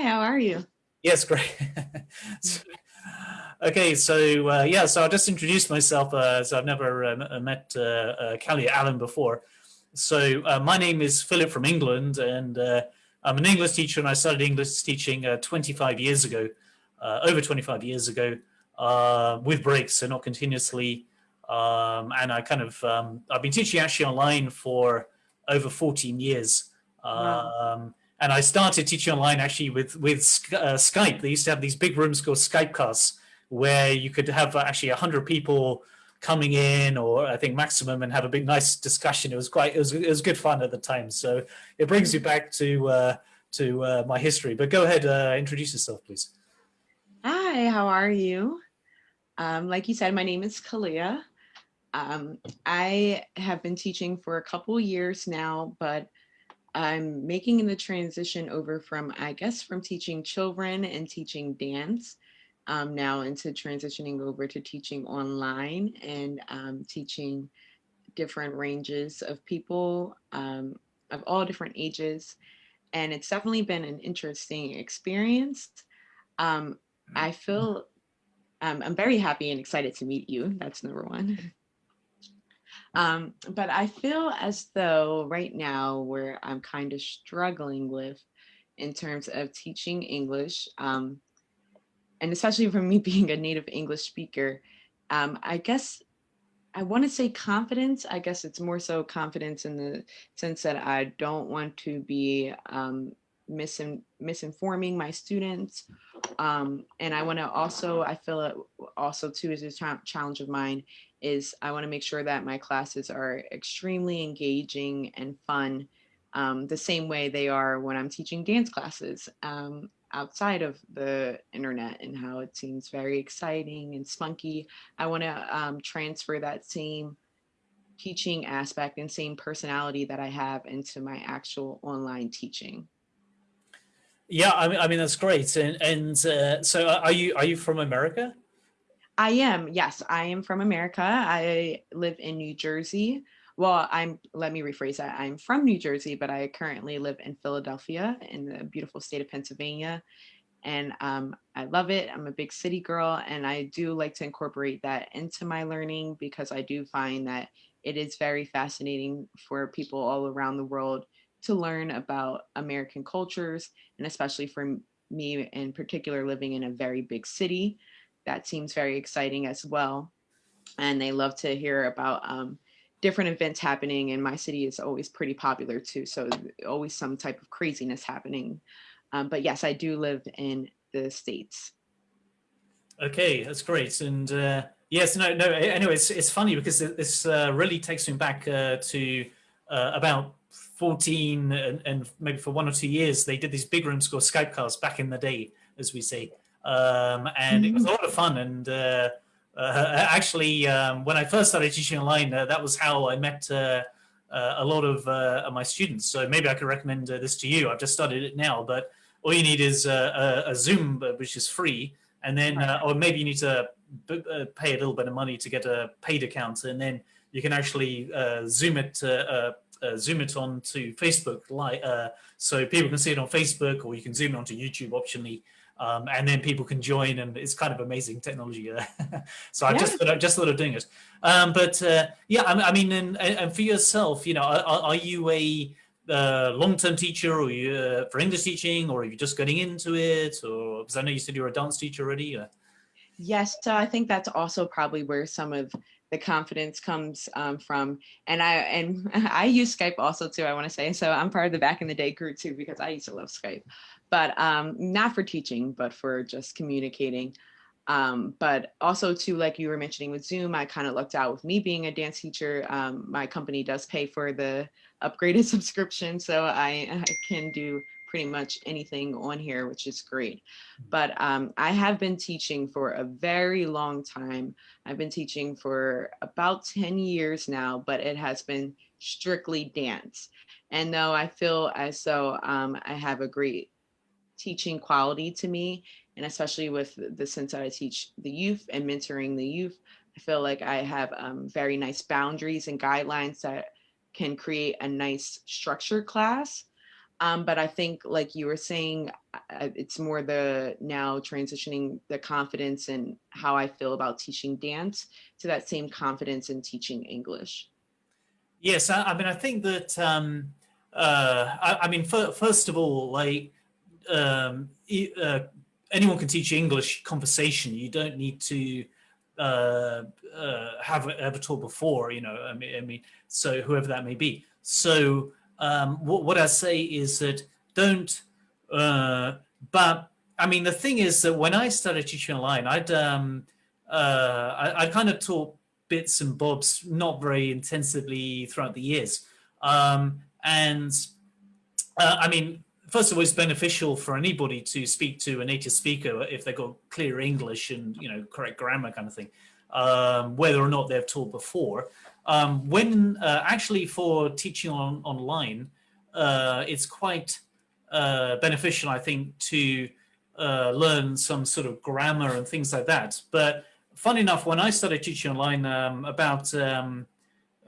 how are you? Yes, great. okay, so uh, yeah, so I'll just introduce myself uh, so I've never uh, met uh, uh, Callie Allen before. So uh, my name is Philip from England and uh, I'm an English teacher and I started English teaching 25 years ago, over 25 years ago with breaks, so not continuously. Um, and I kind of, um, I've been teaching actually online for over 14 years. Wow. Um, and I started teaching online actually with with uh, Skype. They used to have these big rooms called Skype casts where you could have actually a hundred people coming in, or I think maximum, and have a big nice discussion. It was quite it was it was good fun at the time. So it brings you back to uh, to uh, my history. But go ahead, uh, introduce yourself, please. Hi, how are you? Um, like you said, my name is Kalia. Um, I have been teaching for a couple years now, but I'm making the transition over from, I guess, from teaching children and teaching dance um, now into transitioning over to teaching online and um, teaching different ranges of people um, of all different ages. And it's definitely been an interesting experience. Um, I feel um, I'm very happy and excited to meet you. That's number one. Um, but I feel as though right now where I'm kind of struggling with in terms of teaching English, um, and especially for me being a native English speaker, um, I guess I want to say confidence. I guess it's more so confidence in the sense that I don't want to be um, misin misinforming my students. Um, and I want to also, I feel it also too is a challenge of mine is I want to make sure that my classes are extremely engaging and fun um, the same way they are when I'm teaching dance classes um, outside of the internet and how it seems very exciting and spunky. I want to um, transfer that same teaching aspect and same personality that I have into my actual online teaching. Yeah, I mean, I mean that's great. And and uh, so, are you are you from America? I am. Yes, I am from America. I live in New Jersey. Well, I'm, let me rephrase that. I'm from New Jersey, but I currently live in Philadelphia in the beautiful state of Pennsylvania. And um, I love it. I'm a big city girl, and I do like to incorporate that into my learning because I do find that it is very fascinating for people all around the world to learn about American cultures, and especially for me in particular living in a very big city that seems very exciting as well. And they love to hear about um, different events happening and my city is always pretty popular too. So always some type of craziness happening. Um, but yes, I do live in the States. Okay, that's great. And uh, yes, no, no, anyway, it's, it's funny because this uh, really takes me back uh, to uh, about 14 and, and, maybe for one or two years, they did these big room called Skype casts back in the day, as we say um, and it was a mm-hmm. lot of fun. And uh, uh, actually, um, when I first started teaching online, uh, that was how I met uh, uh, a lot of uh, my students. So maybe I could recommend this to you. I've just started it now, but all you need is a, a Zoom, which is free, and then, or maybe you need to pay a little bit of money to get a paid account, and then you can actually Zoom it. Uh, zoom it on to Facebook, like uh, so people can see it on Facebook, or you can zoom it onto YouTube optionally, um, and then people can join and it's kind of amazing technology so I yeah. just I just thought of doing it um, but uh, yeah I, I mean and, and, for yourself you know are, are you a uh, long-term teacher or you uh, for English teaching or are you just getting into it or because I know you said you're a dance teacher already yes so I think that's also probably where some of the confidence comes um, from. And I and I use Skype also too, I want to say. So I'm part of the back in the day group too, because I used to love Skype but um, not for teaching, but for just communicating. Um, but also too, like you were mentioning with Zoom, I kind of lucked out with me being a dance teacher. Um, my company does pay for the upgraded subscription, so I, I, can do pretty much anything on here, which is great. But um, I have been teaching for a very long time. I've been teaching for about 10 years now, but it has been strictly dance. And though I feel as though um, I have a great teaching quality to me. And especially with the sense that I teach the youth and mentoring the youth, I feel like I have um, very nice boundaries and guidelines that can create a nice structured class. Um, but I think, like you were saying, it's more the now transitioning the confidence and how I feel about teaching dance to that same confidence in teaching English. Yes, I, I mean, I think that, um, uh, I, I, mean, first of all, like um, uh, anyone can teach English conversation. You don't need to uh, uh, have ever taught before, you know, I mean, I mean, so whoever that may be. So um, what, what I say is that don't, uh, but I mean, the thing is that when I started teaching online, I'd, um, uh, I, I kind of taught bits and bobs, not very intensively throughout the years. Um, and uh, I mean, first of all, it's beneficial for anybody to speak to a native speaker if they've got clear English and, you know, correct grammar kind of thing, um, whether or not they've taught before. Um, when uh, actually for teaching on online, uh, it's quite uh, beneficial, I think, to uh, learn some sort of grammar and things like that. But funny enough, when I started teaching online um, about um,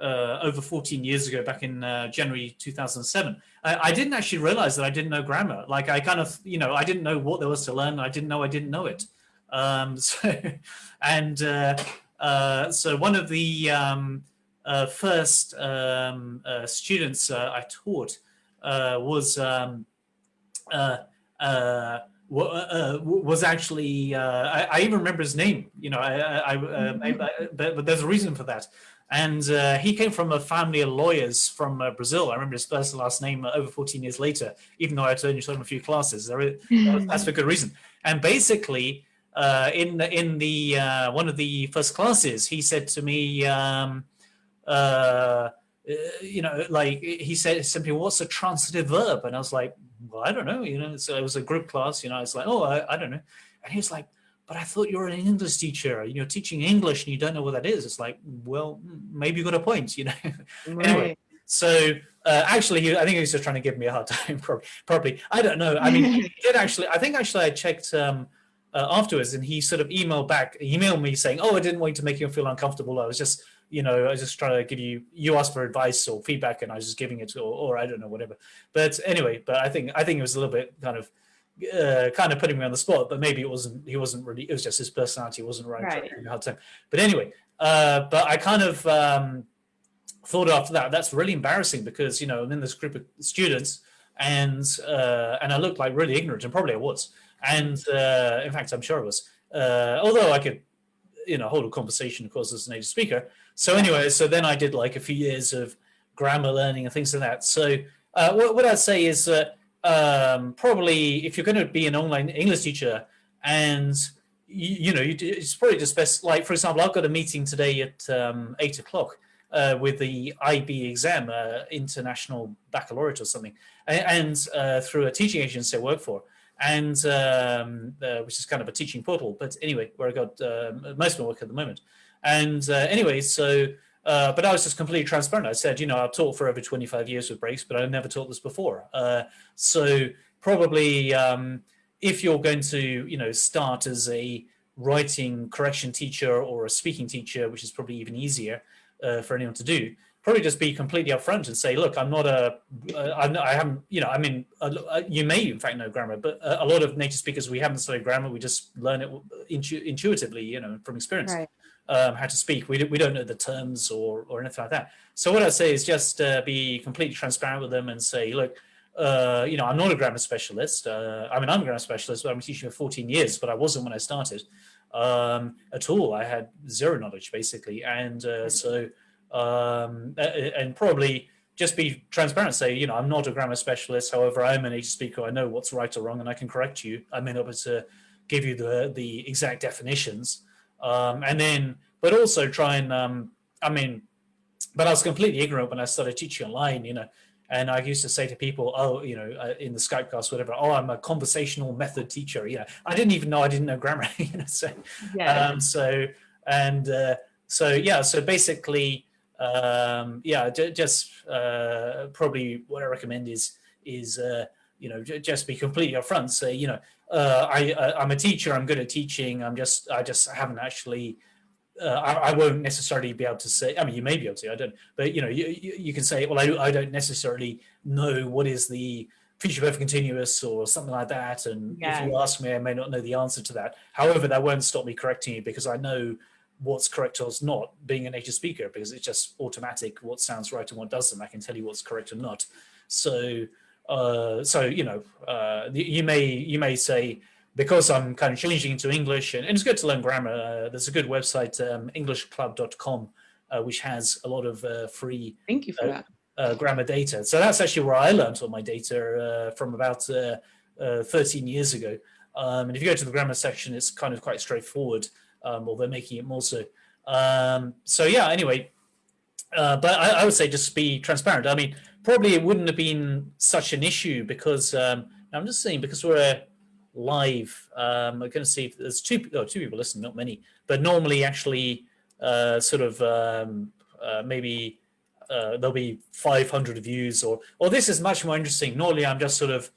uh, over 14 years ago, back in uh, January 2007, I, I, didn't actually realize that I didn't know grammar. Like I kind of, you know, I didn't know what there was to learn. I didn't know I didn't know it. Um, so, and so one of the um, uh, first um, uh, students uh, I taught was um, was actually I, I, even remember his name. You know, I, I, I but, but, there's a reason for that. And uh, he came from a family of lawyers from uh, Brazil. I remember his first and last name uh, over 14 years later, even though I only taught him a few classes. that's for good reason. And basically, in in the one of the first classes, he said to me, um, uh, you know, like he said simply, what's a transitive verb? And I was like, well, I don't know, you know, so it was a group class, you know, it's like, oh, I, I don't know. And he was like, but I thought you were an English teacher, you're teaching English and you don't know what that is. It's like, well, maybe you got a point, you know. Right. anyway, so uh, actually, he, I think he was just trying to give me a hard time, probably. probably. I don't know. I mean, he did actually, I think actually I checked um, uh, afterwards and he sort of emailed back, emailed me saying, oh, I didn't want to make you feel uncomfortable. I was just you know, I was just trying to give you, you asked for advice or feedback and I was just giving it, or, or I don't know, whatever. But anyway, but I think, I think it was a little bit kind of, uh, kind of putting me on the spot, but maybe it wasn't, he wasn't really, it was just his personality wasn't right. right. Hard time. But anyway, uh, but I kind of um, thought after that, that's really embarrassing because, you know, I'm in this group of students and, uh, and I looked like really ignorant and probably I was. And uh, in fact, I'm sure I was, uh, although I could, you know, hold a conversation, of course, as a native speaker, so anyway, so then I did like a few years of grammar learning and things like that. So uh, what, what, I'd say is that um, probably if you're going to be an online English teacher and you, you, know, it's probably just best, like, for example, I've got a meeting today at um, eight o'clock uh, with the IB exam, uh, International Baccalaureate or something, and, and uh, through a teaching agency I work for and um, uh, which is kind of a teaching portal. But anyway, where I got uh, most of my work at the moment. And uh, anyway, so, uh, but I was just completely transparent. I said, you know, I've taught for over 25 years with breaks, but I've never taught this before. Uh, so probably um, if you're going to, you know, start as a writing correction teacher or a speaking teacher, which is probably even easier uh, for anyone to do, probably just be completely upfront and say, look, I'm not a, uh, I'm, I haven't, you know, I mean, uh, you may in fact know grammar, but a, lot of native speakers, we haven't studied grammar. We just learn it intu intuitively, you know, from experience. Right um, how to speak. We, we don't know the terms or, or anything like that. So what I say is just uh, be completely transparent with them and say, look, uh, you know, I'm not a grammar specialist. Uh, I mean, I'm a grammar specialist, but I'm teaching for 14 years, but I wasn't when I started um, at all. I had zero knowledge basically. And uh, so, um, and probably just be transparent, say, you know, I'm not a grammar specialist. However, I'm an native speaker. I know what's right or wrong and I can correct you. I may not be able to give you the, the exact definitions, um, and then, but also try and, um, I mean, but I was completely ignorant when I started teaching online, you know, and I used to say to people, oh, you know, uh, in the Skype class, whatever, oh, I'm a conversational method teacher. You know, I didn't even know I didn't know grammar, you know, so, yeah. um, so, and uh, so, yeah, so basically, um, yeah, just uh, probably what I recommend is, is, uh, you know, just be completely upfront, say, you know, uh, I, I'm a teacher, I'm good at teaching, I'm just, I just haven't actually, uh, I, I, won't necessarily be able to say, I mean, you may be able to, I don't, but you know, you, you, you can say, well, I, I don't necessarily know what is the future perfect continuous or something like that. And Yeah. if you ask me, I may not know the answer to that. However, that won't stop me correcting you because I know what's correct or what's not being a native speaker because it's just automatic what sounds right and what doesn't. I can tell you what's correct or not. So, uh, so you know, uh, you may you may say because I'm kind of changing into English and, and it's good to learn grammar. Uh, there's a good website, um, EnglishClub.com, uh, which has a lot of uh, free Thank you for Uh, that. grammar data. So that's actually where I learned all my data uh, from about uh, uh, 13 years ago. Um, and if you go to the grammar section, it's kind of quite straightforward, um, or they're making it more so. Um, so yeah, anyway, uh, but I, I would say just be transparent. I mean, probably it wouldn't have been such an issue because um, I'm just saying because we're live, um, we're going to see if there's two, oh, two people listening, not many, but normally actually uh, sort of um, uh, maybe uh, there'll be 500 views or or this is much more interesting. Normally I'm just sort of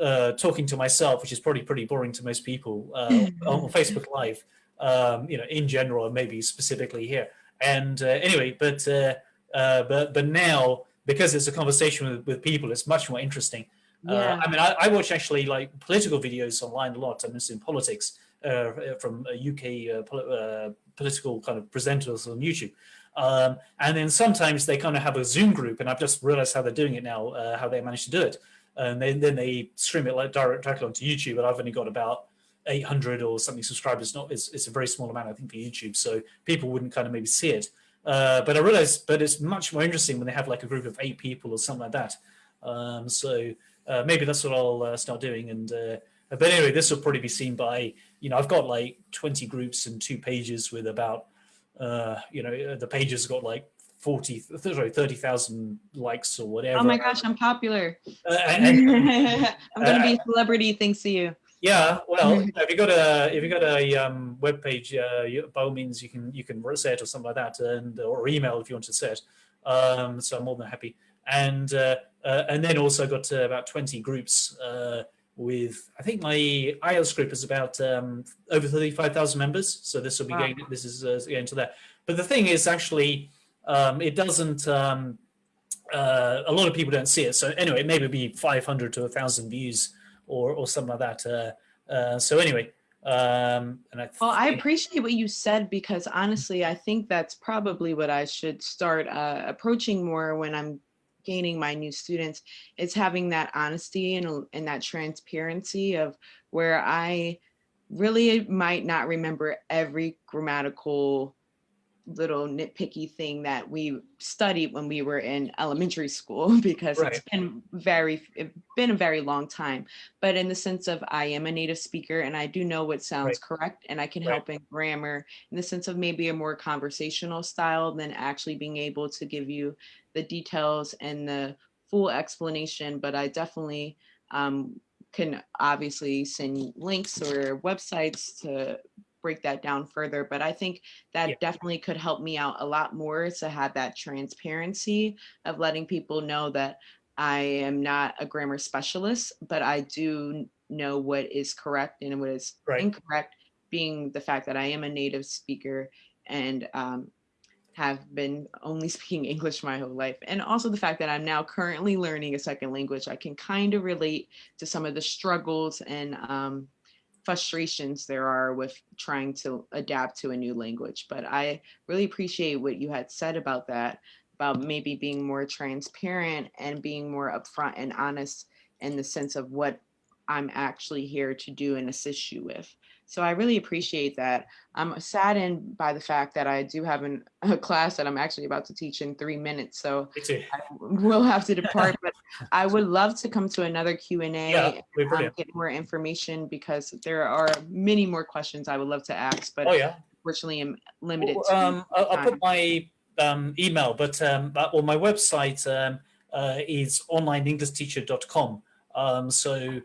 uh, talking to myself, which is probably pretty boring to most people uh, on Facebook Live, um, you know, in general, and maybe specifically here. And uh, anyway, but uh, uh, but but now because it's a conversation with, with people, it's much more interesting. Uh, I mean, I, I watch actually like political videos online a lot. I'm interested in politics uh, from uh, UK uh, pol- uh, political kind of presenters on YouTube. Um, and then sometimes they kind of have a Zoom group, and I've just realized how they're doing it now, uh, how they managed to do it. And then, then they stream it like direct, directly onto YouTube, and I've only got about 800 or something subscribers. Not it's, it's a very small amount, I think, for YouTube, so people wouldn't kind of maybe see it. Uh, but I realized, but it's much more interesting when they have like a group of eight people or something like that. Um, so uh, maybe that's what I'll uh, start doing. And uh, but anyway, this will probably be seen by you know I've got like 20 groups and two pages with about uh, you know the pages got like 40 sorry 30,000 likes or whatever. Oh my gosh, I'm popular. Uh, and- and- I'm gonna be a celebrity thanks to you. Yeah, well, if you got a if you got a um, web page, uh, you, by all means you can you can set or something like that, and or email if you want to set. Um, so I'm more than happy. And uh, uh, and then also got uh, about 20 groups uh, with I think my IELTS group is about um, over 35,000 members. So this will be Wow. going this is uh, going to that. But the thing is actually um, it doesn't. Um, uh, a lot of people don't see it. So anyway, maybe be 500 to 1,000 views or or something like that. Uh, uh, so anyway, um, and I Well, I appreciate what you said because honestly, I think that's probably what I should start uh, approaching more when I'm gaining my new students is having that honesty and, and that transparency of where I really might not remember every grammatical little nitpicky thing that we studied when we were in elementary school because it's been very it's been a very long time but in the sense of I am a native speaker and I do know what sounds Right. correct and I can Right. help in grammar in the sense of maybe a more conversational style than actually being able to give you the details and the full explanation but I definitely um, can obviously send links or websites to break that down further but I think that Yeah. definitely could help me out a lot more to have that transparency of letting people know that I am not a grammar specialist, but I do know what is correct and what is Right. incorrect, being the fact that I am a native speaker and um, have been only speaking English my whole life. And also the fact that I'm now currently learning a second language, I can kind of relate to some of the struggles and um, frustrations there are with trying to adapt to a new language. But I really appreciate what you had said about that, about maybe being more transparent and being more upfront and honest in the sense of what I'm actually here to do and assist you with. So I really appreciate that. I'm saddened by the fact that I do have an, a class that I'm actually about to teach in three minutes. So. I will have to depart, but I would love to come to another Q&A we're um, get more information because there are many more questions I would love to ask, but Oh yeah. unfortunately I'm limited Well, to um, I'll, I'll put my um, email, but um, but well, my website um, uh, is onlineenglishteacher.com. Um, so